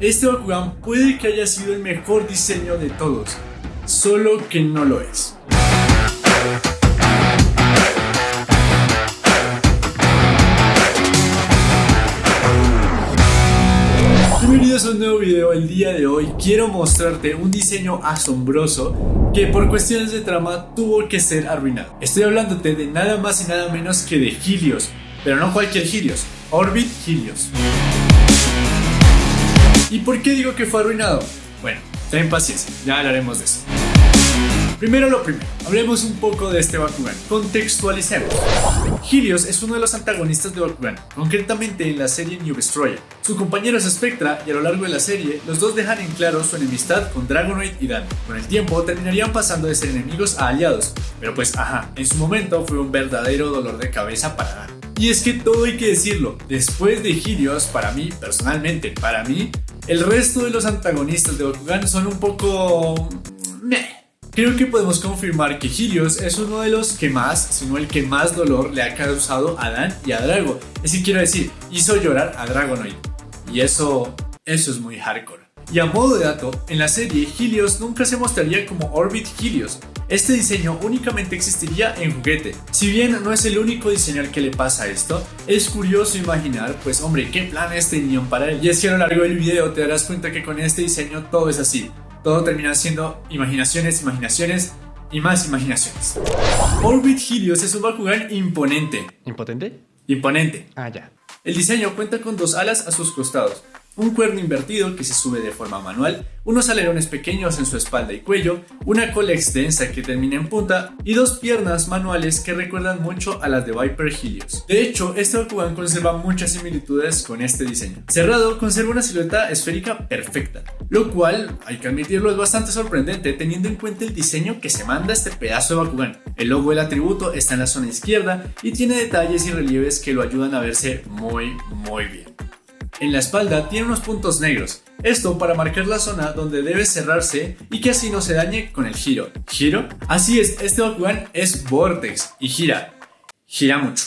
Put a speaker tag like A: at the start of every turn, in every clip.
A: Este Bakugan puede que haya sido el mejor diseño de todos, solo que no lo es. Bienvenidos a un nuevo video, el día de hoy quiero mostrarte un diseño asombroso que por cuestiones de trama tuvo que ser arruinado. Estoy hablándote de nada más y nada menos que de Helios, pero no cualquier Helios, Orbit Helios. ¿Y por qué digo que fue arruinado? Bueno, ten paciencia, ya hablaremos de eso. Primero lo primero, hablemos un poco de este Bakugan. Contextualicemos. Helios es uno de los antagonistas de Bakugan, concretamente en la serie New Destroyer. Su compañero es Spectra y a lo largo de la serie, los dos dejan en claro su enemistad con Dragonoid y Dan. Con el tiempo terminarían pasando de ser enemigos a aliados, pero pues ajá, en su momento fue un verdadero dolor de cabeza para Dan. Y es que todo hay que decirlo, después de Helios, para mí, personalmente, para mí, el resto de los antagonistas de Bakugan son un poco... Meh. Creo que podemos confirmar que Helios es uno de los que más, sino el que más dolor le ha causado a Dan y a Drago. Decir, quiero decir, hizo llorar a Dragonoid. Y eso, eso es muy hardcore. Y a modo de dato, en la serie Helios nunca se mostraría como Orbit Helios. Este diseño únicamente existiría en juguete. Si bien no es el único diseño al que le pasa esto, es curioso imaginar, pues hombre, qué planes tenían para él. Y es que a lo largo del video te darás cuenta que con este diseño todo es así. Todo termina siendo imaginaciones, imaginaciones y más imaginaciones. Orbit Helios es un Bakugan imponente.
B: ¿Impotente?
A: Imponente.
B: Ah, ya.
A: El diseño cuenta con dos alas a sus costados, un cuerno invertido que se sube de forma manual, unos alerones pequeños en su espalda y cuello, una cola extensa que termina en punta y dos piernas manuales que recuerdan mucho a las de Viper Helios. De hecho, este Bakugan conserva muchas similitudes con este diseño. Cerrado, conserva una silueta esférica perfecta, lo cual, hay que admitirlo, es bastante sorprendente teniendo en cuenta el diseño que se manda este pedazo de Bakugan. El logo del atributo está en la zona izquierda y tiene detalles y relieves que lo ayudan a verse muy, muy bien. En la espalda tiene unos puntos negros, esto para marcar la zona donde debe cerrarse y que así no se dañe con el giro. ¿Giro? Así es, este Bakugan es Vortex y gira. Gira mucho.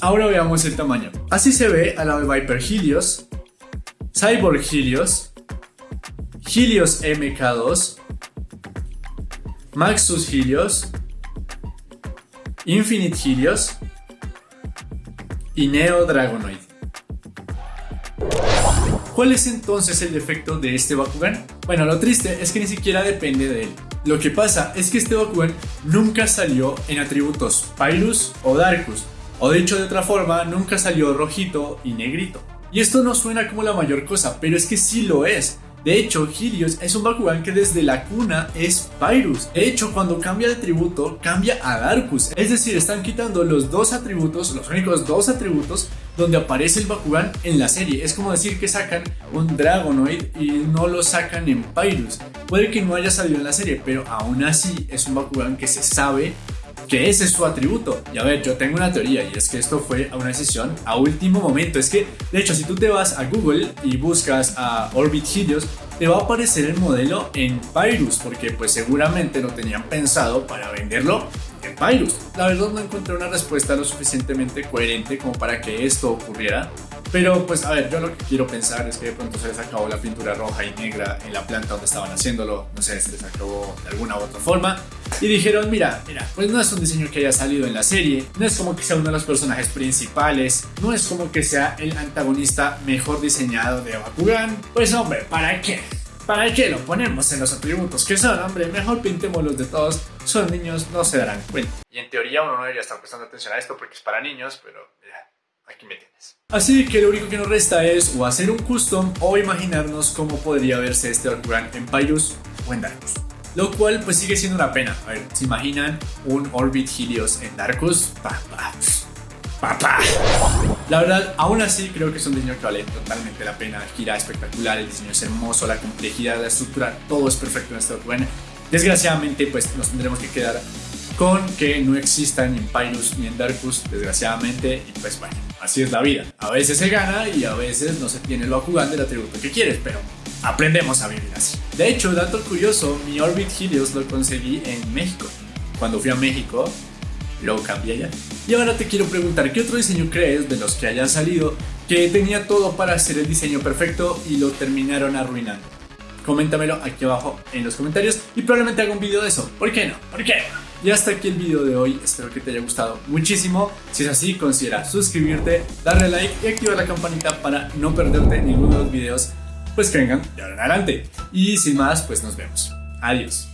A: Ahora veamos el tamaño. Así se ve lado de Viper Helios, Cyborg Helios, Helios MK2, Maxus Helios, Infinite Helios y Neo Dragonoid. ¿Cuál es entonces el defecto de este Bakugan? Bueno, lo triste es que ni siquiera depende de él. Lo que pasa es que este Bakugan nunca salió en atributos Pyrus o Darkus, o dicho de otra forma, nunca salió rojito y negrito. Y esto no suena como la mayor cosa, pero es que sí lo es. De hecho, Helios es un Bakugan que desde la cuna es Pyrus. De hecho, cuando cambia de atributo, cambia a Darkus. Es decir, están quitando los dos atributos, los únicos dos atributos donde aparece el Bakugan en la serie. Es como decir que sacan un Dragonoid y no lo sacan en Pyrus. Puede que no haya salido en la serie, pero aún así es un Bakugan que se sabe que ese es su atributo. Y a ver, yo tengo una teoría y es que esto fue una decisión a último momento. Es que, de hecho, si tú te vas a Google y buscas a Orbit Helios, te va a aparecer el modelo en Pyrus, porque pues seguramente lo tenían pensado para venderlo en Pyrus. La verdad no encontré una respuesta lo suficientemente coherente como para que esto ocurriera. Pero pues a ver, yo lo que quiero pensar es que de pronto se les acabó la pintura roja y negra en la planta donde estaban haciéndolo, no sé, se les acabó de alguna u otra forma. Y dijeron, mira, mira, pues no es un diseño que haya salido en la serie, no es como que sea uno de los personajes principales, no es como que sea el antagonista mejor diseñado de Bakugan. Pues hombre, ¿para qué? ¿Para qué lo ponemos en los atributos que son, hombre? Mejor pintémoslos de todos. Son niños, no se darán cuenta. Y en teoría uno no debería estar prestando atención a esto porque es para niños, pero ya, aquí me tienes. Así que lo único que nos resta es o hacer un custom o imaginarnos cómo podría verse este Bakugan en Pyrus o en Darkus. Lo cual pues sigue siendo una pena. A ver, ¿se imaginan un Orbit Helios en Darkus? Papá. Papá. La verdad, aún así creo que es un diseño que vale totalmente la pena. Gira espectacular, el diseño es hermoso, la complejidad, la estructura, todo es perfecto en este Bakugan. Desgraciadamente pues nos tendremos que quedar con que no existan en Pyrus ni en Darkus, desgraciadamente, y pues bueno, así es la vida. A veces se gana y a veces no se tiene el Bakugan del atributo que quieres, pero aprendemos a vivir así. De hecho, dato curioso, mi Orbit Helios lo conseguí en México. Cuando fui a México, lo cambié ya. Y ahora te quiero preguntar, ¿qué otro diseño crees de los que hayan salido que tenía todo para hacer el diseño perfecto y lo terminaron arruinando? Coméntamelo aquí abajo en los comentarios y probablemente haga un video de eso. ¿Por qué no? ¿Por qué Y hasta aquí el video de hoy, espero que te haya gustado muchísimo. Si es así, considera suscribirte, darle like y activar la campanita para no perderte ninguno de los videos pues que vengan de ahora en adelante. Y sin más, pues nos vemos. Adiós.